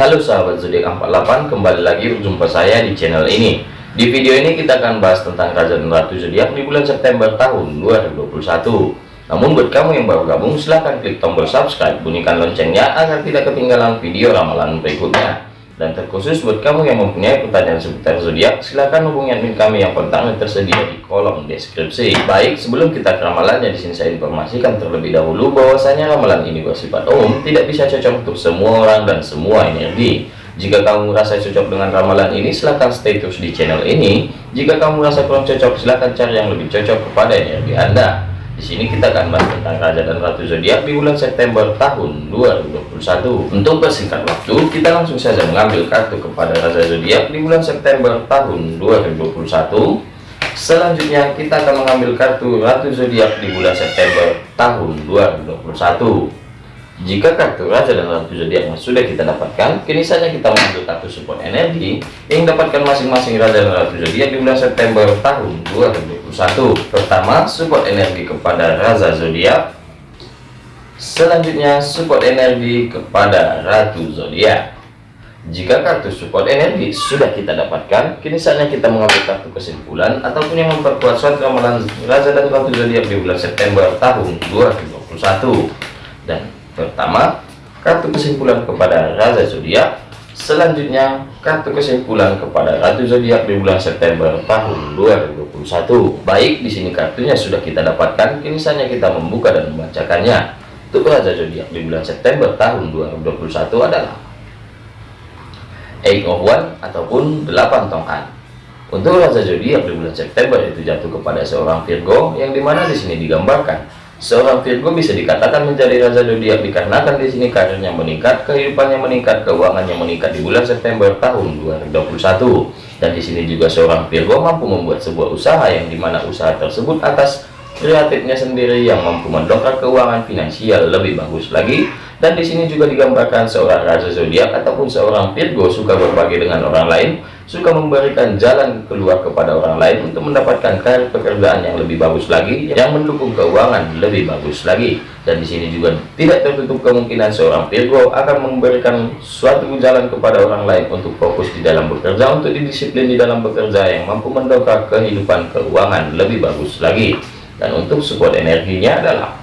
Halo sahabat zodiak 48 kembali lagi berjumpa saya di channel ini. Di video ini kita akan bahas tentang Raja Ratu zodiak di bulan September tahun 2021 namun buat kamu yang baru gabung silahkan klik tombol subscribe bunyikan loncengnya agar tidak ketinggalan video ramalan berikutnya dan terkhusus buat kamu yang mempunyai pertanyaan seputar zodiak, silahkan hubungi admin kami yang kontaknya tersedia di kolom deskripsi. Baik, sebelum kita ke ramalannya, di sini saya informasikan terlebih dahulu bahwasanya ramalan ini bersifat umum, tidak bisa cocok untuk semua orang dan semua energi. Jika kamu merasa cocok dengan ramalan ini, silahkan stay terus di channel ini. Jika kamu merasa kurang cocok, silahkan cari yang lebih cocok kepada energi Anda. Di sini kita akan bahas tentang Raja dan Ratu Zodiak di bulan September tahun 2021. Untuk persingkat waktu, kita langsung saja mengambil kartu kepada Raja Zodiak di bulan September tahun 2021. Selanjutnya kita akan mengambil kartu Ratu Zodiak di bulan September tahun 2021. Jika kartu Raja dan Ratu Zodiak sudah kita dapatkan, kini saja kita mengambil kartu support energi yang dapatkan masing-masing Raja dan Ratu Zodiak di bulan September tahun 2021. Pertama, support energi kepada Raja Zodiak. Selanjutnya, support energi kepada Ratu Zodiak. Jika kartu support energi sudah kita dapatkan, kini saatnya kita mengambil kartu kesimpulan ataupun yang memperkuat suatu ramalan Raja dan Ratu Zodiak di bulan September tahun 2021. Dan Pertama, kartu kesimpulan kepada Raja Zodiak. Selanjutnya, kartu kesimpulan kepada Ratu Zodiak di bulan September tahun 2021. Baik, di sini kartunya sudah kita dapatkan, kini saatnya kita membuka dan membacakannya. Untuk Raja Zodiak di bulan September tahun 2021 adalah Eight of One ataupun 8 tongkat. Untuk Raja Zodiak di bulan September itu jatuh kepada seorang Virgo yang di mana di sini digambarkan Seorang Virgo bisa dikatakan menjadi raja zodiak dikarenakan di sini karirnya meningkat, kehidupannya meningkat, keuangannya meningkat di bulan September tahun 2021. Dan di sini juga seorang Virgo mampu membuat sebuah usaha yang di mana usaha tersebut atas kreatifnya sendiri yang mampu mendongkrak keuangan finansial lebih bagus lagi dan di sini juga digambarkan seorang raja zodiak ataupun seorang Virgo suka berbagi dengan orang lain suka memberikan jalan keluar kepada orang lain untuk mendapatkan karir pekerjaan yang lebih bagus lagi yang mendukung keuangan lebih bagus lagi. Dan di sini juga tidak tertutup kemungkinan seorang Virgo akan memberikan suatu jalan kepada orang lain untuk fokus di dalam bekerja untuk didisiplin di dalam bekerja yang mampu mendongkrak kehidupan keuangan lebih bagus lagi. Dan untuk support energinya adalah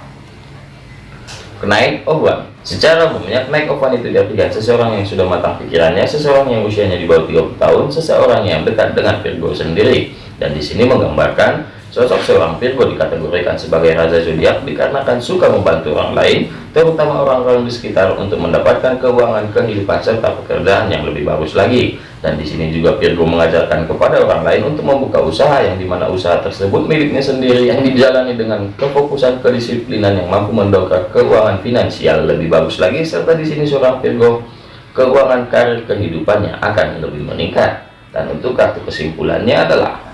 kenaik oban secara umumnya kenaik oban itu diartikan seseorang yang sudah matang pikirannya seseorang yang usianya di bawah 30 tahun seseorang yang dekat dengan Virgo sendiri. Dan di sini menggambarkan Sosok seorang Virgo dikategorikan sebagai raja zodiak dikarenakan suka membantu orang lain, terutama orang-orang di sekitar untuk mendapatkan keuangan kehidupan serta pekerjaan yang lebih bagus lagi. Dan di sini juga Virgo mengajarkan kepada orang lain untuk membuka usaha yang di mana usaha tersebut miliknya sendiri yang dijalani dengan kefokusan kedisiplinan yang mampu mendongkrak keuangan finansial lebih bagus lagi. Serta di sini seorang Virgo keuangan karir kehidupannya akan lebih meningkat. Dan untuk kartu kesimpulannya adalah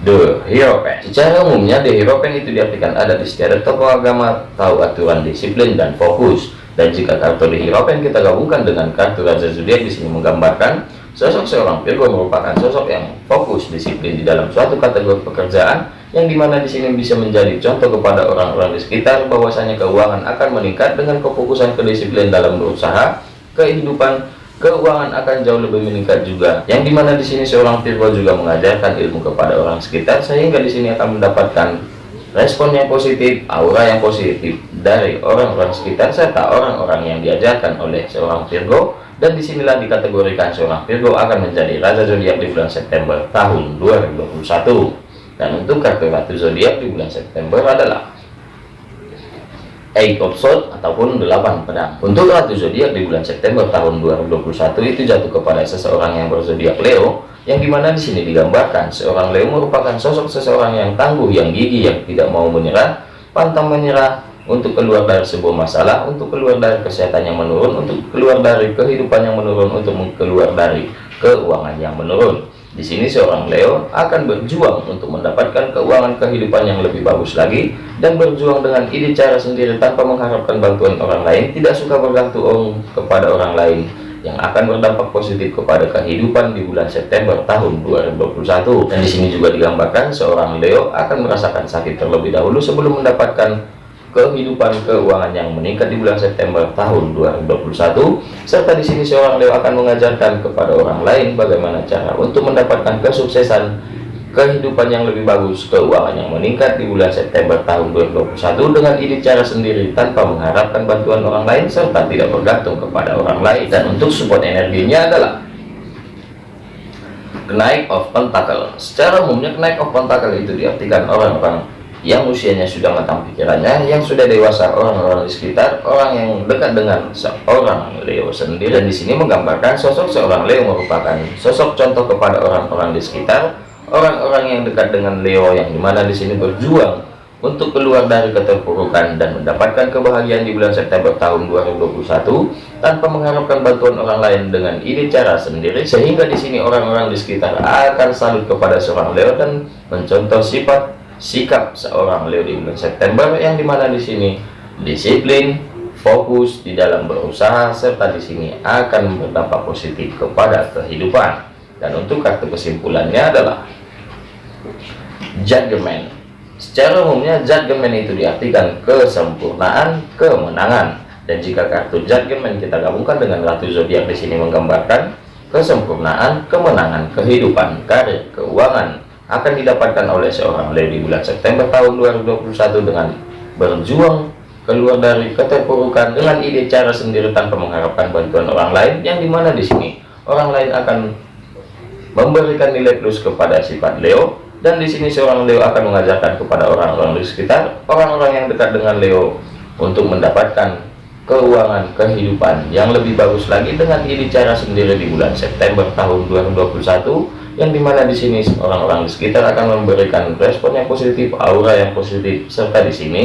The Hierophant. Secara umumnya The Hierophant itu diartikan ada di setiap tokoh agama tahu aturan disiplin dan fokus. Dan jika kartu The Hierophant kita gabungkan dengan kartu Raja Zodiac di sini menggambarkan sosok seorang Virgo merupakan sosok yang fokus disiplin di dalam suatu kategori pekerjaan yang di mana di sini bisa menjadi contoh kepada orang-orang di sekitar bahwasanya keuangan akan meningkat dengan kefokusan kedisiplin dalam berusaha kehidupan keuangan akan jauh lebih meningkat juga. Yang di mana di sini seorang Virgo juga mengajarkan ilmu kepada orang sekitar sehingga di sini akan mendapatkan respon yang positif aura yang positif dari orang-orang sekitar serta orang-orang yang diajarkan oleh seorang Virgo dan di sinilah dikategorikan seorang Virgo akan menjadi raja zodiak di bulan September tahun 2021 dan untuk kartu ratu zodiak di bulan September adalah Eight of Swords ataupun delapan pedang. Untuk Ratu Zodiak di bulan September tahun 2021 itu jatuh kepada seseorang yang berzodiak Leo, yang di mana di sini digambarkan seorang Leo merupakan sosok seseorang yang tangguh, yang gigih, yang tidak mau menyerah, pantang menyerah untuk keluar dari sebuah masalah, untuk keluar dari kesehatan yang menurun, untuk keluar dari kehidupan yang menurun, untuk keluar dari keuangan yang menurun. Di sini seorang Leo akan berjuang untuk mendapatkan keuangan kehidupan yang lebih bagus lagi dan berjuang dengan ide cara sendiri tanpa mengharapkan bantuan orang lain, tidak suka bergantung kepada orang lain yang akan berdampak positif kepada kehidupan di bulan September tahun 2021. Dan di sini juga digambarkan seorang Leo akan merasakan sakit terlebih dahulu sebelum mendapatkan kehidupan keuangan yang meningkat di bulan September tahun 2021 serta di sini seorang Leo akan mengajarkan kepada orang lain bagaimana cara untuk mendapatkan kesuksesan kehidupan yang lebih bagus keuangan yang meningkat di bulan September tahun 2021 dengan ide cara sendiri tanpa mengharapkan bantuan orang lain serta tidak bergantung kepada orang lain. Dan untuk support energinya adalah kenaik of pentacle. Secara umumnya kenaik of pentacle itu diartikan orang-orang yang usianya sudah matang pikirannya, yang sudah dewasa, orang-orang di sekitar, orang yang dekat dengan seorang Leo sendiri. Dan di sini menggambarkan sosok seorang Leo merupakan sosok contoh kepada orang-orang di sekitar, orang-orang yang dekat dengan Leo yang di mana di sini berjuang untuk keluar dari keterpurukan dan mendapatkan kebahagiaan di bulan September tahun 2021 tanpa mengharapkan bantuan orang lain dengan ide cara sendiri sehingga di sini orang-orang di sekitar akan salut kepada seorang Leo dan mencontoh sifat sikap seorang Leo di bulan September yang di mana di sini disiplin, fokus di dalam berusaha serta di sini akan berdampak positif kepada kehidupan. Dan untuk kartu kesimpulannya adalah Judgment. Secara umumnya Judgment itu diartikan kesempurnaan, kemenangan. Dan jika kartu Judgment kita gabungkan dengan Ratu Zodiak di sini menggambarkan kesempurnaan, kemenangan, kehidupan, karir, keuangan, akan didapatkan oleh seorang di bulan September tahun 2021 dengan berjuang keluar dari keterpurukan dengan ide cara sendiri tanpa mengharapkan bantuan orang lain yang di mana di sini orang lain akan memberikan nilai plus kepada sifat Leo dan di sini seorang Leo akan mengajarkan kepada orang-orang di sekitar orang-orang yang dekat dengan Leo untuk mendapatkan keuangan kehidupan yang lebih bagus lagi dengan ide cara sendiri di bulan September tahun 2021 yang di mana di sini orang-orang di sekitar akan memberikan respon yang positif, aura yang positif, serta di sini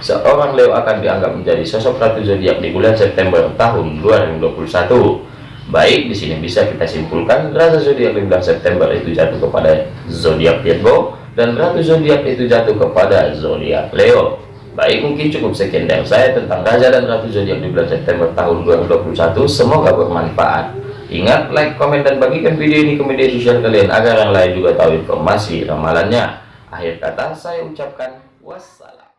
seorang Leo akan dianggap menjadi sosok ratu zodiak di bulan September tahun 2021. Baik, di sini bisa kita simpulkan ratu zodiak di bulan September itu jatuh kepada zodiak Virgo dan ratu zodiak itu jatuh kepada zodiak Leo. Baik, mungkin cukup sekian dari saya tentang raja dan ratu zodiak di bulan September tahun 2021. Semoga bermanfaat. Ingat, like, komen, dan bagikan video ini ke media sosial kalian agar yang lain juga tahu informasi ramalannya. Akhir kata, saya ucapkan wassalam.